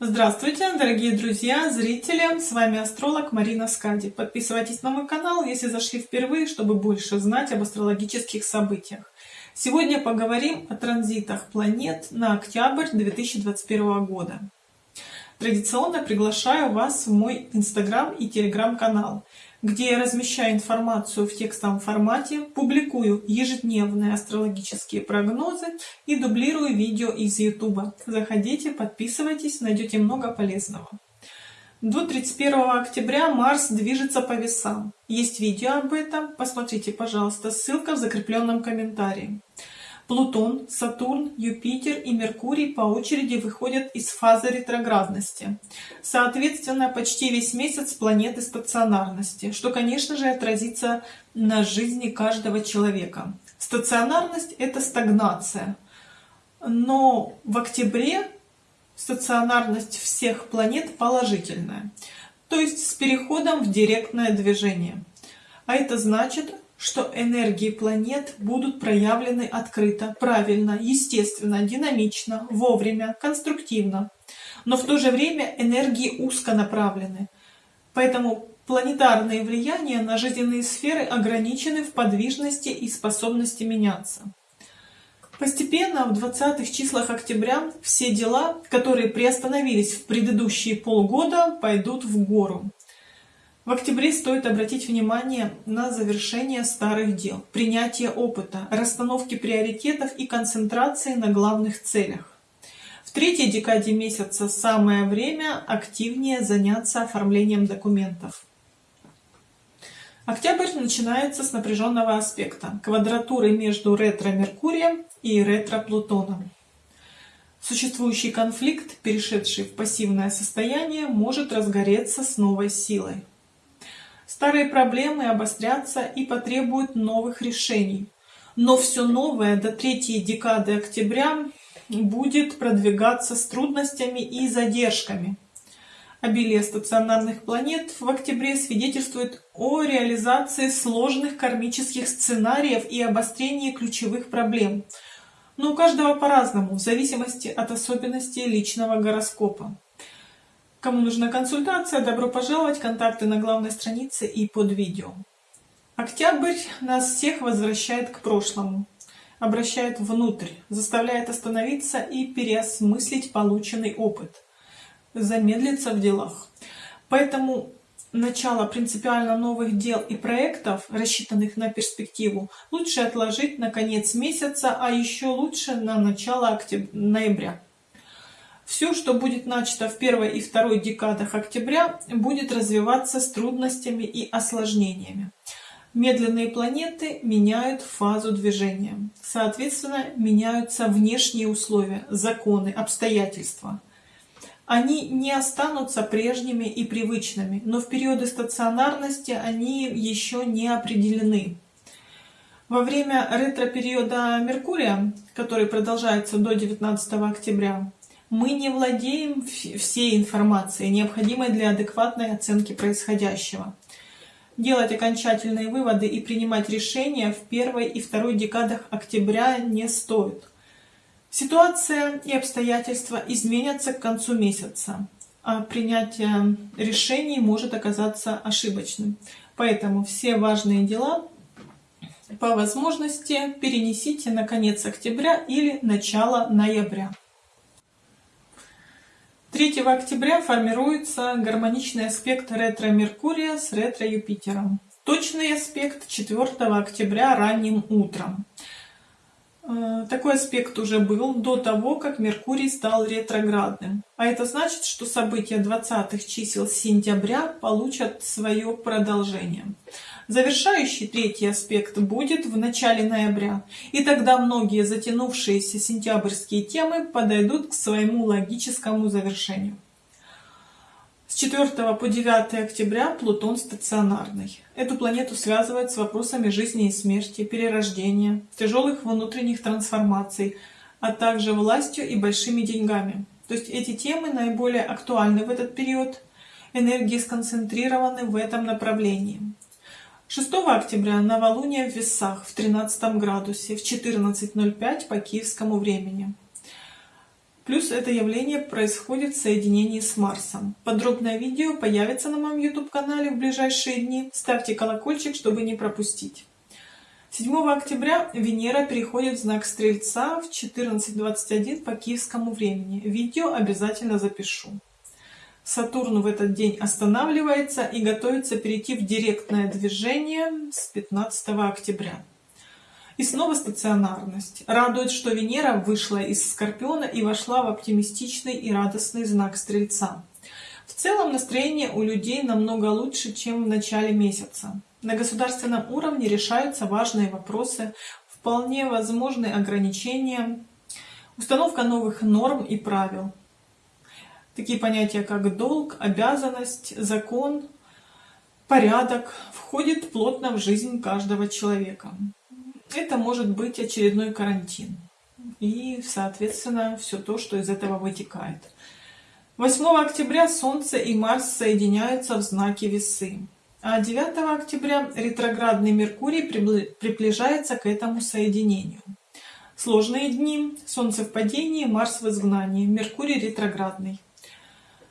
Здравствуйте, дорогие друзья, зрители! С вами астролог Марина Скади. Подписывайтесь на мой канал, если зашли впервые, чтобы больше знать об астрологических событиях. Сегодня поговорим о транзитах планет на октябрь 2021 года. Традиционно приглашаю вас в мой инстаграм и телеграм-канал где я размещаю информацию в текстовом формате, публикую ежедневные астрологические прогнозы и дублирую видео из YouTube. Заходите, подписывайтесь, найдете много полезного. До 31 октября Марс движется по весам. Есть видео об этом, посмотрите, пожалуйста, ссылка в закрепленном комментарии. Плутон, Сатурн, Юпитер и Меркурий по очереди выходят из фазы ретроградности. Соответственно, почти весь месяц планеты стационарности, что, конечно же, отразится на жизни каждого человека. Стационарность – это стагнация. Но в октябре стационарность всех планет положительная, то есть с переходом в директное движение. А это значит, что энергии планет будут проявлены открыто, правильно, естественно, динамично, вовремя, конструктивно. Но в то же время энергии узконаправлены. Поэтому планетарные влияния на жизненные сферы ограничены в подвижности и способности меняться. Постепенно в 20-х числах октября все дела, которые приостановились в предыдущие полгода, пойдут в гору. В октябре стоит обратить внимание на завершение старых дел, принятие опыта, расстановки приоритетов и концентрации на главных целях. В третьей декаде месяца самое время активнее заняться оформлением документов. Октябрь начинается с напряженного аспекта, квадратуры между ретро-Меркурием и ретро-Плутоном. Существующий конфликт, перешедший в пассивное состояние, может разгореться с новой силой. Старые проблемы обострятся и потребуют новых решений. Но все новое до третьей декады октября будет продвигаться с трудностями и задержками. Обилие стационарных планет в октябре свидетельствует о реализации сложных кармических сценариев и обострении ключевых проблем. Но у каждого по-разному, в зависимости от особенностей личного гороскопа. Кому нужна консультация, добро пожаловать, контакты на главной странице и под видео. Октябрь нас всех возвращает к прошлому, обращает внутрь, заставляет остановиться и переосмыслить полученный опыт, замедлиться в делах. Поэтому начало принципиально новых дел и проектов, рассчитанных на перспективу, лучше отложить на конец месяца, а еще лучше на начало октября, ноября. Все, что будет начато в первой и второй декадах октября, будет развиваться с трудностями и осложнениями. Медленные планеты меняют фазу движения. Соответственно, меняются внешние условия, законы, обстоятельства. Они не останутся прежними и привычными, но в периоды стационарности они еще не определены. Во время ретро-периода Меркурия, который продолжается до 19 октября, мы не владеем всей информацией, необходимой для адекватной оценки происходящего. Делать окончательные выводы и принимать решения в первой и второй декадах октября не стоит. Ситуация и обстоятельства изменятся к концу месяца, а принятие решений может оказаться ошибочным. Поэтому все важные дела по возможности перенесите на конец октября или начало ноября. 3 октября формируется гармоничный аспект ретро-Меркурия с ретро-Юпитером. Точный аспект 4 октября ранним утром. Э, такой аспект уже был до того, как Меркурий стал ретроградным. А это значит, что события 20 чисел сентября получат свое продолжение. Завершающий третий аспект будет в начале ноября, и тогда многие затянувшиеся сентябрьские темы подойдут к своему логическому завершению. С 4 по 9 октября Плутон стационарный. Эту планету связывает с вопросами жизни и смерти, перерождения, тяжелых внутренних трансформаций, а также властью и большими деньгами. То есть эти темы наиболее актуальны в этот период, энергии сконцентрированы в этом направлении. 6 октября новолуние в Весах в 13 градусе в 14.05 по киевскому времени. Плюс это явление происходит в соединении с Марсом. Подробное видео появится на моем YouTube-канале в ближайшие дни. Ставьте колокольчик, чтобы не пропустить. 7 октября Венера переходит в знак Стрельца в 14.21 по киевскому времени. Видео обязательно запишу. Сатурн в этот день останавливается и готовится перейти в директное движение с 15 октября. И снова стационарность. Радует, что Венера вышла из Скорпиона и вошла в оптимистичный и радостный знак Стрельца. В целом настроение у людей намного лучше, чем в начале месяца. На государственном уровне решаются важные вопросы, вполне возможны ограничения, установка новых норм и правил. Такие понятия, как долг, обязанность, закон, порядок входят плотно в жизнь каждого человека это может быть очередной карантин. И, соответственно, все то, что из этого вытекает. 8 октября Солнце и Марс соединяются в знаке Весы. А 9 октября ретроградный Меркурий приближается к этому соединению. Сложные дни. Солнце в падении, Марс в изгнании, Меркурий ретроградный.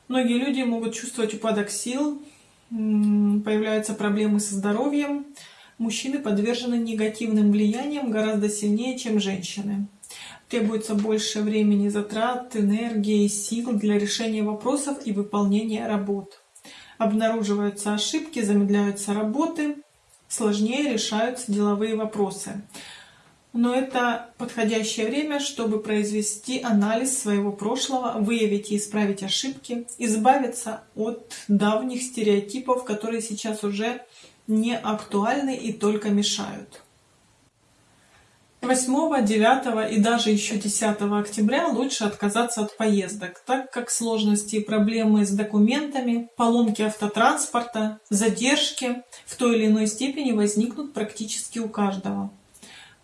Многие люди могут чувствовать упадок сил, появляются проблемы со здоровьем, мужчины подвержены негативным влияниям гораздо сильнее, чем женщины. Требуется больше времени, затрат, энергии и сил для решения вопросов и выполнения работ. Обнаруживаются ошибки, замедляются работы, сложнее решаются деловые вопросы. Но это подходящее время, чтобы произвести анализ своего прошлого, выявить и исправить ошибки, избавиться от давних стереотипов, которые сейчас уже не актуальны и только мешают. 8, 9 и даже еще 10 октября лучше отказаться от поездок, так как сложности и проблемы с документами, поломки автотранспорта, задержки в той или иной степени возникнут практически у каждого.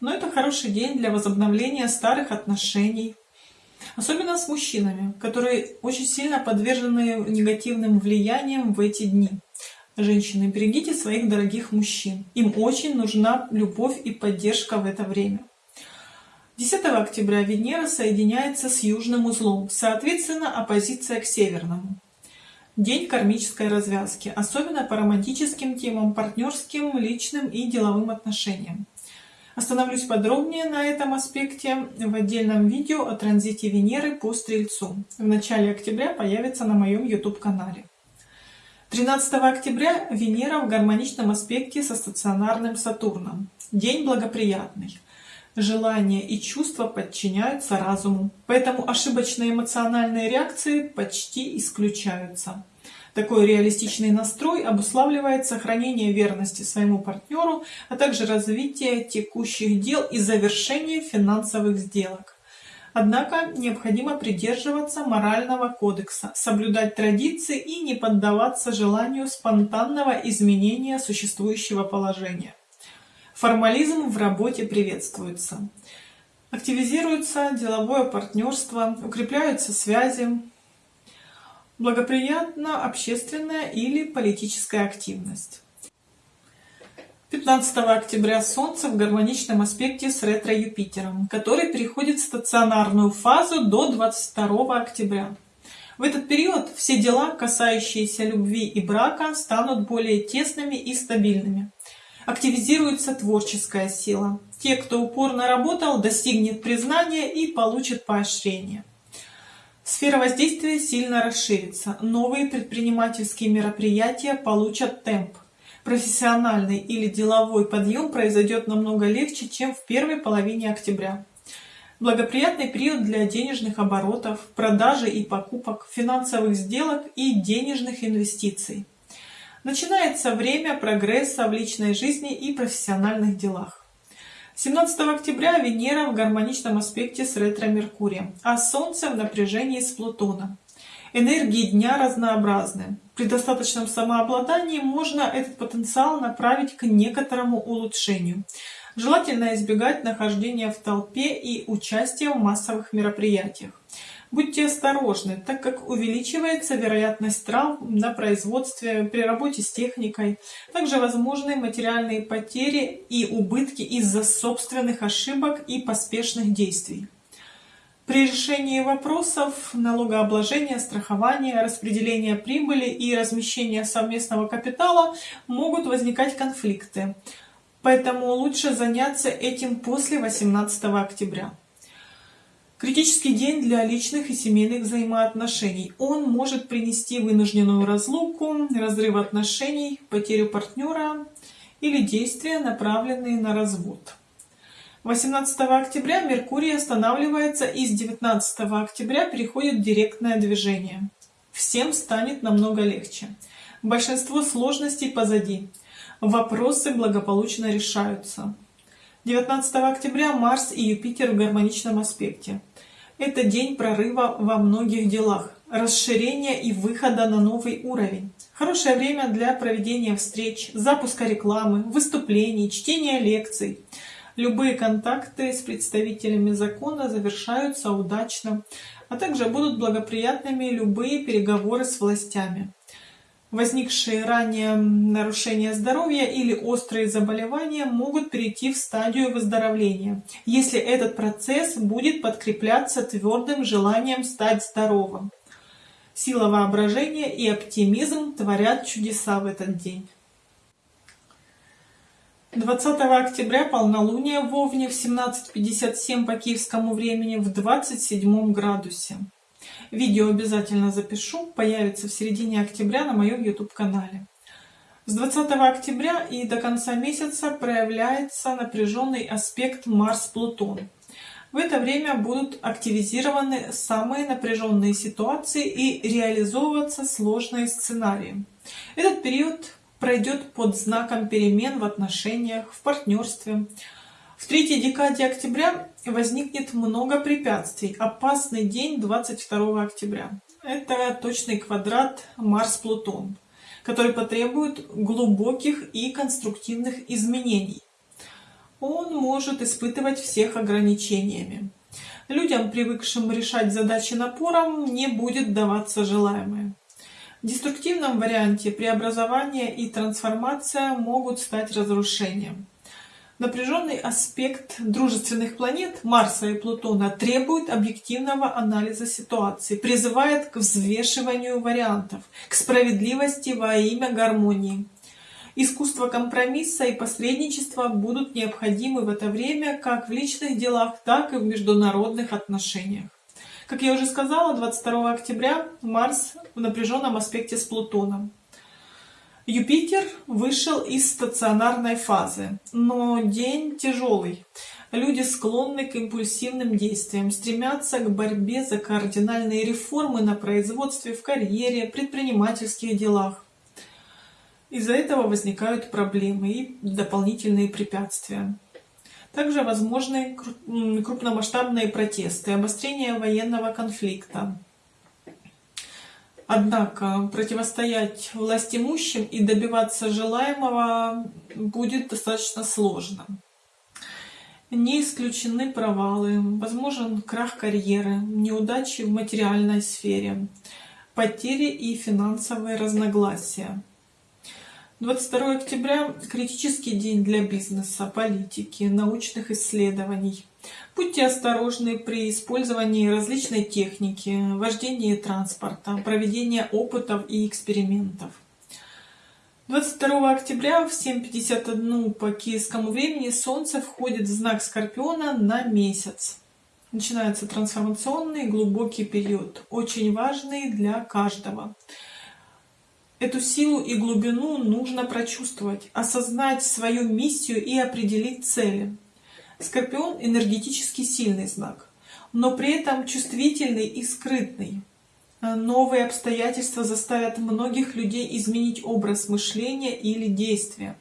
Но это хороший день для возобновления старых отношений, особенно с мужчинами, которые очень сильно подвержены негативным влияниям в эти дни. Женщины, берегите своих дорогих мужчин. Им очень нужна любовь и поддержка в это время. 10 октября Венера соединяется с южным узлом, соответственно, оппозиция к северному. День кармической развязки, особенно по романтическим темам, партнерским, личным и деловым отношениям. Остановлюсь подробнее на этом аспекте в отдельном видео о транзите Венеры по Стрельцу. В начале октября появится на моем YouTube-канале. 13 октября Венера в гармоничном аспекте со стационарным Сатурном. День благоприятный. Желания и чувства подчиняются разуму, поэтому ошибочные эмоциональные реакции почти исключаются. Такой реалистичный настрой обуславливает сохранение верности своему партнеру, а также развитие текущих дел и завершение финансовых сделок. Однако необходимо придерживаться морального кодекса, соблюдать традиции и не поддаваться желанию спонтанного изменения существующего положения. Формализм в работе приветствуется. Активизируется деловое партнерство, укрепляются связи, благоприятна общественная или политическая активность. 15 октября Солнце в гармоничном аспекте с ретро-Юпитером, который переходит в стационарную фазу до 22 октября. В этот период все дела, касающиеся любви и брака, станут более тесными и стабильными. Активизируется творческая сила. Те, кто упорно работал, достигнет признания и получит поощрение. Сфера воздействия сильно расширится. Новые предпринимательские мероприятия получат темп профессиональный или деловой подъем произойдет намного легче, чем в первой половине октября. Благоприятный период для денежных оборотов, продажи и покупок, финансовых сделок и денежных инвестиций. Начинается время прогресса в личной жизни и профессиональных делах. 17 октября Венера в гармоничном аспекте с ретро-Меркурием, а Солнце в напряжении с Плутоном. Энергии дня разнообразны. При достаточном самообладании можно этот потенциал направить к некоторому улучшению. Желательно избегать нахождения в толпе и участия в массовых мероприятиях. Будьте осторожны, так как увеличивается вероятность травм на производстве, при работе с техникой. Также возможны материальные потери и убытки из-за собственных ошибок и поспешных действий. При решении вопросов налогообложения, страхования, распределения прибыли и размещения совместного капитала могут возникать конфликты. Поэтому лучше заняться этим после 18 октября. Критический день для личных и семейных взаимоотношений. Он может принести вынужденную разлуку, разрыв отношений, потерю партнера или действия, направленные на развод. 18 октября Меркурий останавливается и с 19 октября переходит в директное движение. Всем станет намного легче. Большинство сложностей позади. Вопросы благополучно решаются. 19 октября Марс и Юпитер в гармоничном аспекте. Это день прорыва во многих делах, расширения и выхода на новый уровень. Хорошее время для проведения встреч, запуска рекламы, выступлений, чтения лекций. Любые контакты с представителями закона завершаются удачно, а также будут благоприятными любые переговоры с властями возникшие ранее нарушения здоровья или острые заболевания могут перейти в стадию выздоровления, если этот процесс будет подкрепляться твердым желанием стать здоровым. Сила воображения и оптимизм творят чудеса в этот день. 20 октября полнолуние в Овне в 17.57 по киевскому времени в 27 градусе. Видео обязательно запишу, появится в середине октября на моем YouTube-канале. С 20 октября и до конца месяца проявляется напряженный аспект Марс-Плутон. В это время будут активизированы самые напряженные ситуации и реализовываться сложные сценарии. Этот период пройдет под знаком перемен в отношениях, в партнерстве, в третьей декаде октября возникнет много препятствий. Опасный день 22 октября. Это точный квадрат Марс-Плутон, который потребует глубоких и конструктивных изменений. Он может испытывать всех ограничениями. Людям, привыкшим решать задачи напором, не будет даваться желаемое. В деструктивном варианте преобразование и трансформация могут стать разрушением. Напряженный аспект дружественных планет Марса и Плутона требует объективного анализа ситуации, призывает к взвешиванию вариантов, к справедливости во имя гармонии. Искусство компромисса и посредничества будут необходимы в это время как в личных делах, так и в международных отношениях. Как я уже сказала, 22 октября Марс в напряженном аспекте с Плутоном. Юпитер вышел из стационарной фазы, но день тяжелый. Люди склонны к импульсивным действиям, стремятся к борьбе за кардинальные реформы на производстве, в карьере, предпринимательских делах. Из-за этого возникают проблемы и дополнительные препятствия. Также возможны крупномасштабные протесты, обострение военного конфликта, Однако противостоять властимущим и добиваться желаемого будет достаточно сложно. Не исключены провалы, возможен крах карьеры, неудачи в материальной сфере, потери и финансовые разногласия. 22 октября – критический день для бизнеса, политики, научных исследований. Будьте осторожны при использовании различной техники, вождении транспорта, проведении опытов и экспериментов. 22 октября в 7.51 по киевскому времени Солнце входит в знак Скорпиона на месяц. Начинается трансформационный глубокий период, очень важный для каждого. Эту силу и глубину нужно прочувствовать, осознать свою миссию и определить цели. Скорпион энергетически сильный знак, но при этом чувствительный и скрытный. Новые обстоятельства заставят многих людей изменить образ мышления или действия.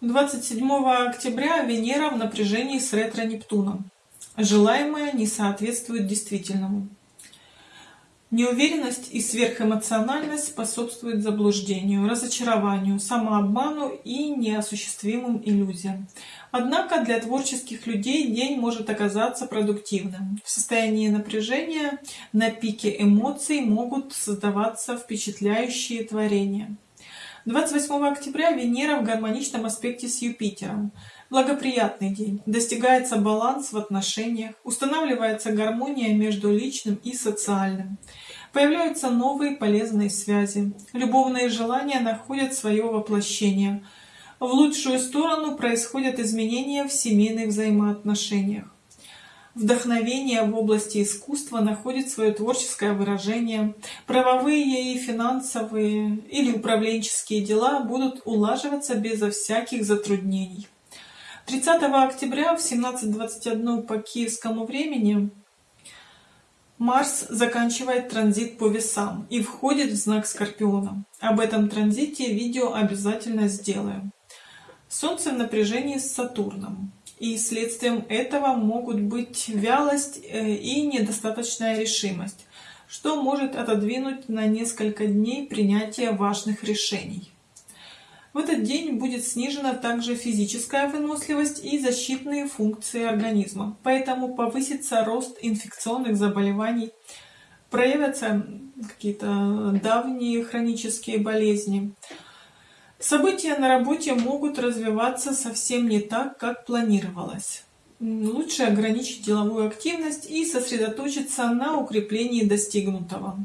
27 октября Венера в напряжении с ретро-Нептуном. Желаемое не соответствует действительному. Неуверенность и сверхэмоциональность способствуют заблуждению, разочарованию, самообману и неосуществимым иллюзиям. Однако для творческих людей день может оказаться продуктивным. В состоянии напряжения на пике эмоций могут создаваться впечатляющие творения. 28 октября Венера в гармоничном аспекте с Юпитером. Благоприятный день. Достигается баланс в отношениях, устанавливается гармония между личным и социальным. Появляются новые полезные связи. Любовные желания находят свое воплощение. В лучшую сторону происходят изменения в семейных взаимоотношениях. Вдохновение в области искусства находит свое творческое выражение. Правовые и финансовые или управленческие дела будут улаживаться безо всяких затруднений. 30 октября в 17.21 по киевскому времени Марс заканчивает транзит по весам и входит в знак Скорпиона. Об этом транзите видео обязательно сделаю. Солнце в напряжении с Сатурном и следствием этого могут быть вялость э, и недостаточная решимость, что может отодвинуть на несколько дней принятие важных решений. В этот день будет снижена также физическая выносливость и защитные функции организма, поэтому повысится рост инфекционных заболеваний, проявятся какие-то давние хронические болезни, События на работе могут развиваться совсем не так, как планировалось. Лучше ограничить деловую активность и сосредоточиться на укреплении достигнутого.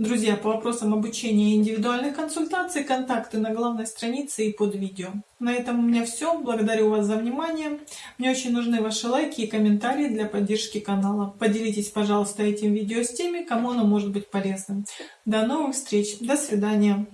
Друзья, по вопросам обучения и индивидуальных консультаций, контакты на главной странице и под видео. На этом у меня все. Благодарю вас за внимание. Мне очень нужны ваши лайки и комментарии для поддержки канала. Поделитесь, пожалуйста, этим видео с теми, кому оно может быть полезным. До новых встреч. До свидания.